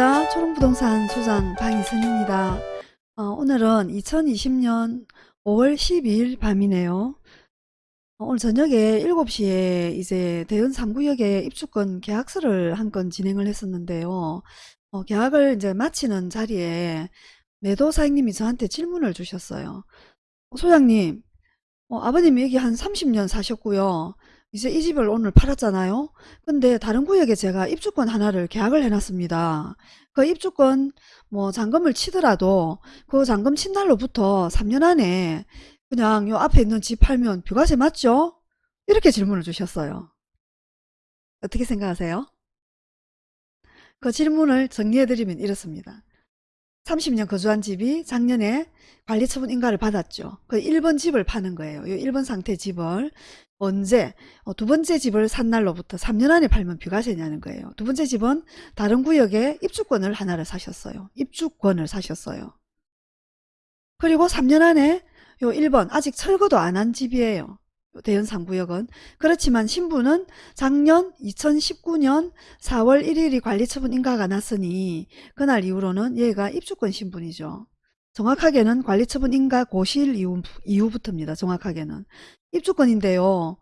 반갑습니다. 초롱부동산 소장 방희선입니다. 어, 오늘은 2020년 5월 12일 밤이네요. 어, 오늘 저녁에 7시에 이제 대연 3구역에 입주권 계약서를 한 건 진행을 했었는데요. 어, 계약을 이제 마치는 자리에 매도 사장님이 저한테 질문을 주셨어요. 어, 소장님, 어, 아버님이 여기 한 30년 사셨고요. 이제 이 집을 오늘 팔았잖아요. 근데 다른 구역에 제가 입주권 하나를 계약을 해놨습니다. 그 입주권 뭐 잔금을 치더라도 그 잔금 친 날로부터 3년 안에 그냥 요 앞에 있는 집 팔면 뷰가세 맞죠? 이렇게 질문을 주셨어요. 어떻게 생각하세요? 그 질문을 정리해드리면 이렇습니다. 30년 거주한 집이 작년에 관리처분 인가를 받았죠. 그 1번 집을 파는 거예요. 이 1번 상태 집을 언제 어, 두 번째 집을 산 날로부터 3년 안에 팔면 비과세냐는 거예요. 두 번째 집은 다른 구역에 입주권을 하나를 사셨어요. 입주권을 사셨어요. 그리고 3년 안에 요 1번 아직 철거도 안 한 집이에요. 대연 3구역은 그렇지만 신부는 작년 2019년 4월 1일이 관리처분 인가가 났으니 그날 이후로는 얘가 입주권 신분이죠. 정확하게는 관리처분 인가 고시일 이후, 이후 부터입니다. 정확하게는. 입주권인데요.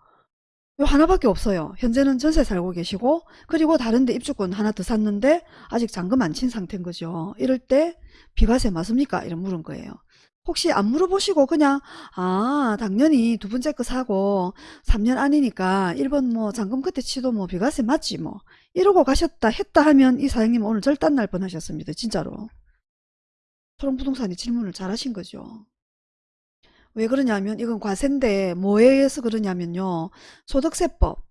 요 하나밖에 없어요. 현재는 전세 살고 계시고 그리고 다른 데 입주권 하나 더 샀는데 아직 잔금 안 친 상태인 거죠. 이럴 때 비과세 맞습니까? 이런 물은 거예요. 혹시 안 물어보시고 그냥 아 당연히 두 번째 거 사고 3년 아니니까 1번 뭐 잔금 그때 치도 뭐 비과세 맞지 뭐 이러고 가셨다 했다 하면 이 사장님 오늘 절단 날 뻔하셨습니다. 진짜로. 초롱부동산이 질문을 잘 하신 거죠. 왜 그러냐면 이건 과세인데 뭐에 의해서 그러냐면요. 소득세법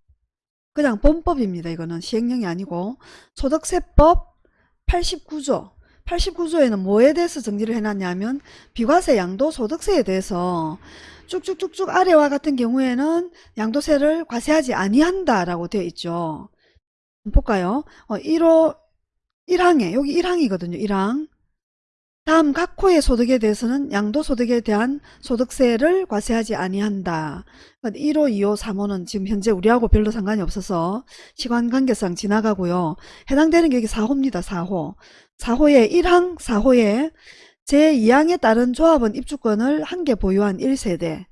그냥 본법입니다. 이거는 시행령이 아니고 소득세법 89조 89조에는 뭐에 대해서 정리를 해놨냐면 비과세 양도소득세에 대해서 쭉쭉쭉쭉 아래와 같은 경우에는 양도세를 과세하지 아니한다라고 되어 있죠. 볼까요? 어, 1호 1항에 여기 1항이거든요. 1항 다음 각 호의 소득에 대해서는 양도소득에 대한 소득세를 과세하지 아니한다. 1호, 2호, 3호는 지금 현재 우리하고 별로 상관이 없어서 시간관계상 지나가고요. 해당되는 게 여기 4호입니다. 4호. 4호의 1항 4호에 제2항에 따른 조합원 입주권을 한 개 보유한 1세대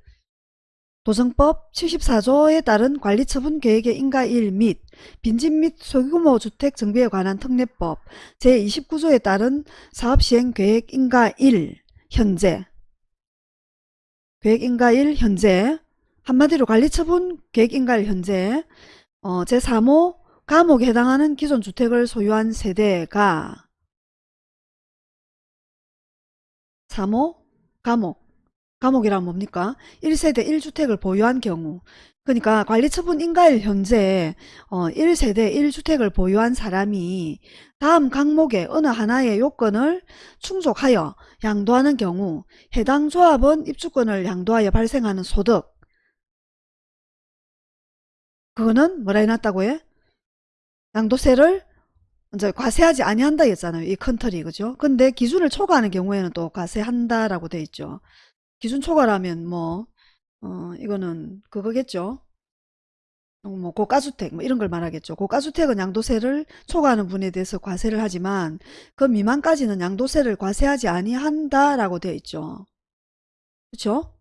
도정법 74조에 따른 관리처분 계획의 인가 1및 빈집 및 소규모 주택 정비에 관한 특례법 제29조에 따른 사업시행 계획 인가 1 현재. 계획 인가 1 현재. 한마디로 관리처분 계획 인가 1 현재. 어, 제3호 감옥에 해당하는 기존 주택을 소유한 세대가. 3호 감옥 감옥이란 뭡니까? 1세대 1주택을 보유한 경우 그러니까 관리처분 인가일 현재 어, 1세대 1주택을 보유한 사람이 다음 항목의 어느 하나의 요건을 충족하여 양도하는 경우 해당 조합원 입주권을 양도하여 발생하는 소득 그거는 뭐라 해놨다고 해? 양도세를 이제 과세하지 아니한다 했잖아요. 이 컨트리 그죠? 근데 기준을 초과하는 경우에는 또 과세한다라고 돼 있죠. 기준 초과라면 뭐 어, 이거는 그거겠죠. 어, 뭐 고가주택 뭐 이런 걸 말하겠죠. 고가주택은 양도세를 초과하는 분에 대해서 과세를 하지만 그 미만까지는 양도세를 과세하지 아니한다라고 되어 있죠. 그렇죠?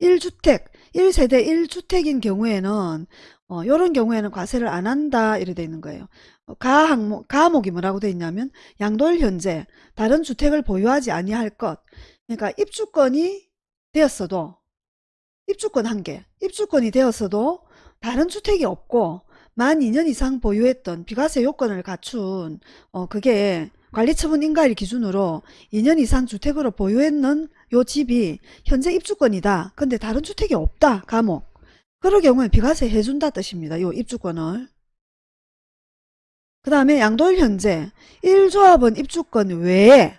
1주택, 1세대 1주택인 경우에는 어, 이런 경우에는 과세를 안 한다 이렇게 되어 있는 거예요. 어, 가 항목, 가목이 뭐라고 되어 있냐면 양도일 현재 다른 주택을 보유하지 아니할 것 그러니까 입주권이 되었어도 입주권 한 개, 입주권이 되었어도 다른 주택이 없고 만 2년 이상 보유했던 비과세 요건을 갖춘 어 그게 관리처분 인가일 기준으로 2년 이상 주택으로 보유했는 요 집이 현재 입주권이다. 근데 다른 주택이 없다. 감옥. 그럴 경우에 비과세 해준다 뜻입니다. 요 입주권을. 그 다음에 양도일 현재 1조합원 입주권 외에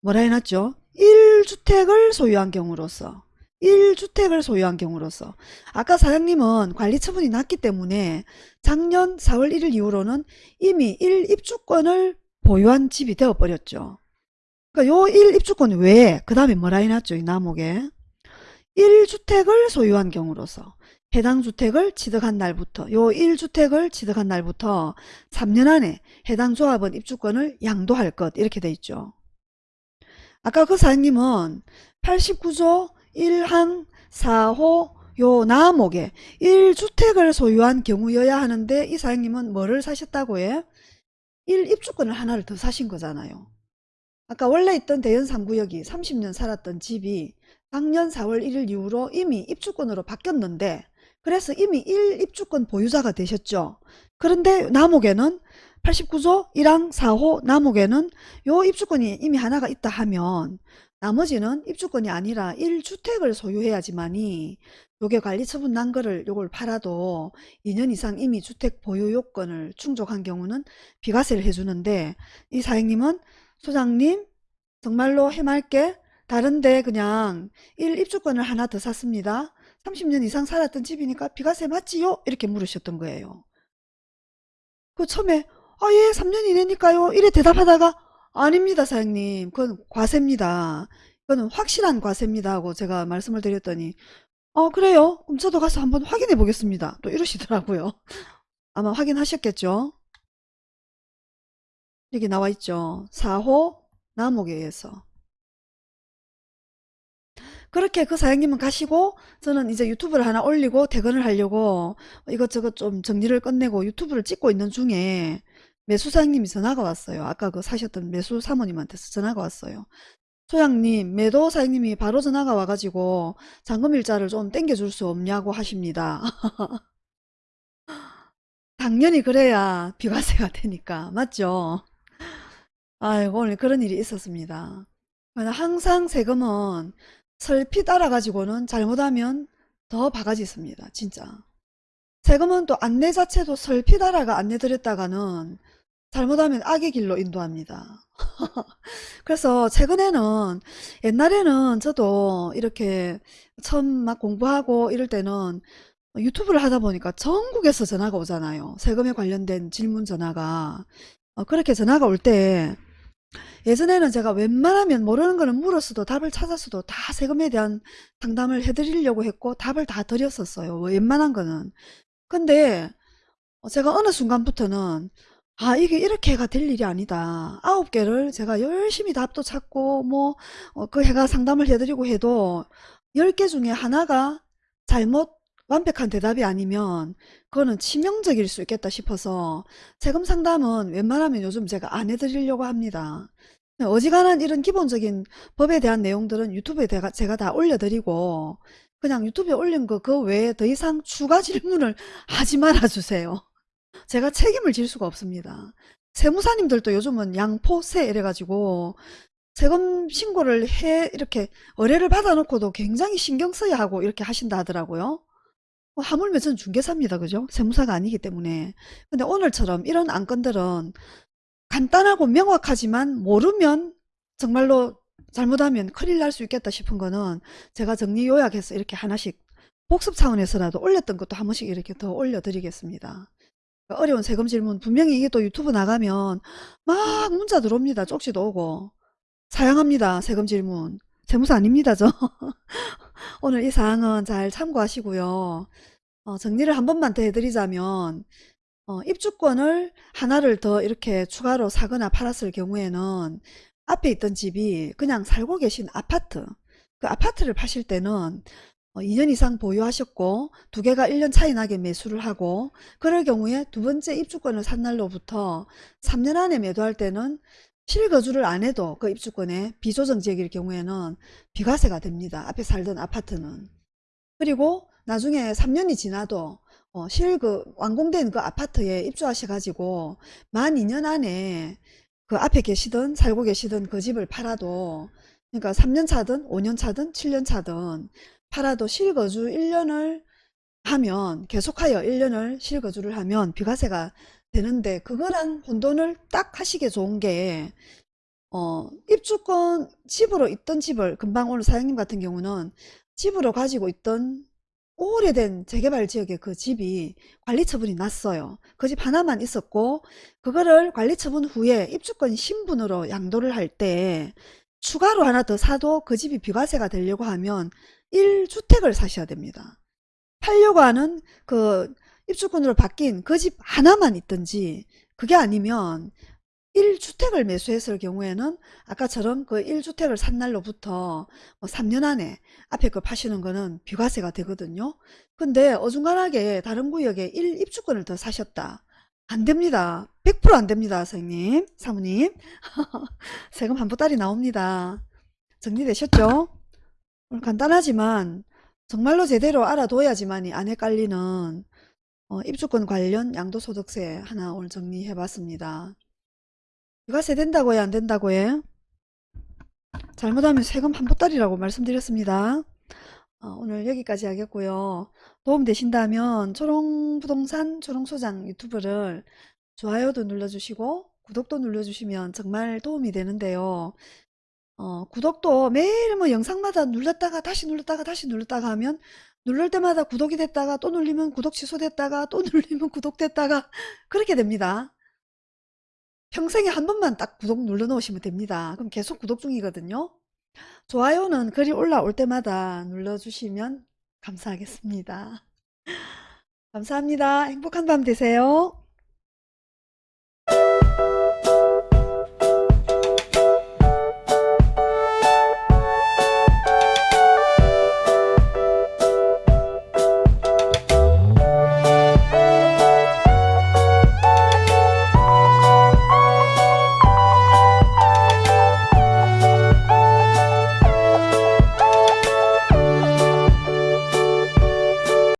뭐라 해놨죠? 1주택을 소유한 경우로서 1주택을 소유한 경우로서 아까 사장님은 관리 처분이 났기 때문에 작년 4월 1일 이후로는 이미 1입주권을 보유한 집이 되어버렸죠. 그러니까 요 1입주권 외에 그 다음에 뭐라 해놨죠? 이 나목에 1주택을 소유한 경우로서 해당 주택을 취득한 날부터 요 1주택을 취득한 날부터 3년 안에 해당 조합원 입주권을 양도할 것 이렇게 돼 있죠. 아까 그 사장님은 89조 1항 4호 요 나목에 1주택을 소유한 경우여야 하는데 이 사장님은 뭐를 사셨다고 해? 1입주권을 하나를 더 사신 거잖아요. 아까 원래 있던 대연 3구역이 30년 살았던 집이 작년 4월 1일 이후로 이미 입주권으로 바뀌었는데 그래서 이미 1입주권 보유자가 되셨죠. 그런데 남옥에는 89조 1항 4호 남옥에는 요 입주권이 이미 하나가 있다 하면 나머지는 입주권이 아니라 1주택을 소유해야지만이 요게 관리처분 난 거를 요걸 팔아도 2년 이상 이미 주택 보유 요건을 충족한 경우는 비과세를 해주는데 이 사장님은 소장님 정말로 해맑게 다른데 그냥 1입주권을 하나 더 샀습니다. 30년 이상 살았던 집이니까 비과세 맞지요? 이렇게 물으셨던 거예요. 그 처음에 아 예 3년 이내니까요 이래 대답하다가 아닙니다 사장님 그건 과세입니다. 그거는 확실한 과세입니다 하고 제가 말씀을 드렸더니 어 그래요? 그럼 저도 가서 한번 확인해 보겠습니다. 또 이러시더라고요. 아마 확인하셨겠죠? 여기 나와 있죠. 4호 남옥에 의해서. 그렇게 그 사장님은 가시고 저는 이제 유튜브를 하나 올리고 퇴근을 하려고 이것저것 좀 정리를 끝내고 유튜브를 찍고 있는 중에 매수사장님이 전화가 왔어요. 아까 그 사셨던 매수 사모님한테서 전화가 왔어요. 소장님 매도 사장님이 바로 전화가 와가지고 잔금일자를 좀 땡겨줄 수 없냐고 하십니다. 당연히 그래야 비과세가 되니까 맞죠? 아이고 오늘 그런 일이 있었습니다. 항상 세금은 설핏 알아가지고는 잘못하면 더 바가지 있습니다. 진짜. 세금은 또 안내 자체도 설핏 알아가 안내 드렸다가는 잘못하면 악의 길로 인도합니다. 그래서 최근에는 옛날에는 저도 이렇게 처음 막 공부하고 이럴 때는 유튜브를 하다 보니까 전국에서 전화가 오잖아요. 세금에 관련된 질문 전화가. 어, 그렇게 전화가 올 때 예전에는 제가 웬만하면 모르는 거는 물었어도 답을 찾았어도 다 세금에 대한 상담을 해드리려고 했고 답을 다 드렸었어요. 웬만한 거는. 근데 제가 어느 순간부터는 아 이게 이렇게가 될 일이 아니다. 아홉 개를 제가 열심히 답도 찾고 뭐 그 해가 상담을 해드리고 해도 열 개 중에 하나가 잘못 완벽한 대답이 아니면 그거는 치명적일 수 있겠다 싶어서 세금 상담은 웬만하면 요즘 제가 안 해드리려고 합니다. 어지간한 이런 기본적인 법에 대한 내용들은 유튜브에 제가 다 올려드리고 그냥 유튜브에 올린 거 그 외에 더 이상 추가 질문을 하지 말아 주세요. 제가 책임을 질 수가 없습니다. 세무사님들도 요즘은 양포세 이래가지고 세금 신고를 해 이렇게 의뢰를 받아놓고도 굉장히 신경 써야 하고 이렇게 하신다 하더라고요. 뭐 하물며 저는 중개사입니다. 그죠? 세무사가 아니기 때문에. 근데 오늘처럼 이런 안건들은 간단하고 명확하지만 모르면 정말로 잘못하면 큰일 날 수 있겠다 싶은 거는 제가 정리 요약해서 이렇게 하나씩 복습 차원에서라도 올렸던 것도 한 번씩 이렇게 더 올려드리겠습니다. 어려운 세금 질문 분명히 이게 또 유튜브 나가면 막 문자 들어옵니다. 쪽지도 오고 사양합니다. 세금 질문. 세무사 아닙니다. 저. 오늘 이 사항은 잘 참고하시고요. 어, 정리를 한 번만 더 해드리자면 어, 입주권을 하나를 더 이렇게 추가로 사거나 팔았을 경우에는 앞에 있던 집이 그냥 살고 계신 아파트 그 아파트를 파실 때는 2년 어, 이상 보유하셨고 두 개가 1년 차이 나게 매수를 하고 그럴 경우에 두 번째 입주권을 산 날로부터 3년 안에 매도할 때는 실거주를 안 해도 그 입주권에 비조정 지역일 경우에는 비과세가 됩니다. 앞에 살던 아파트는. 그리고 나중에 3년이 지나도 어, 실그 완공된 그 아파트에 입주하셔가지고 만 2년 안에 그 앞에 계시던 살고 계시던 그 집을 팔아도 그러니까 3년 차든 5년 차든 7년 차든 팔아도 실거주 1년을 하면 계속하여 1년을 실거주를 하면 비과세가 되는데 그거랑 혼돈을 딱 하시기에 좋은 게 어, 입주권 집으로 있던 집을 금방 오늘 사장님 같은 경우는 집으로 가지고 있던 오래된 재개발 지역의 그 집이 관리처분이 났어요. 그 집 하나만 있었고 그거를 관리처분 후에 입주권 신분으로 양도를 할 때 추가로 하나 더 사도 그 집이 비과세가 되려고 하면 1주택을 사셔야 됩니다. 팔려고 하는 그 입주권으로 바뀐 그 집 하나만 있든지 그게 아니면 1주택을 매수했을 경우에는 아까처럼 그 1주택을 산 날로부터 뭐 3년 안에 앞에 거 파시는 거는 비과세가 되거든요. 근데 어중간하게 다른 구역에 1입주권을 더 사셨다. 안 됩니다. 100%안 됩니다. 선생님, 사모님. 세금 한 보따리 나옵니다. 정리되셨죠? 오늘 간단하지만 정말로 제대로 알아둬야지만이 안 헷갈리는 어, 입주권 관련 양도소득세 하나 오늘 정리해 봤습니다. 비과세 된다고 해, 안 된다고 해? 잘못하면 세금 한 보따리라고 말씀드렸습니다. 어, 오늘 여기까지 하겠고요. 도움 되신다면 초롱부동산 초롱소장 유튜브를 좋아요도 눌러주시고 구독도 눌러주시면 정말 도움이 되는데요. 어, 구독도 매일 뭐 영상마다 눌렀다가 다시 눌렀다가 다시 눌렀다가 하면 누를 때마다 구독이 됐다가 또 눌리면 구독 취소됐다가 또 눌리면 구독됐다가 그렇게 됩니다. 평생에 한 번만 딱 구독 눌러 놓으시면 됩니다. 그럼 계속 구독 중이거든요. 좋아요는 글이 올라올 때마다 눌러주시면 감사하겠습니다. 감사합니다. 행복한 밤 되세요.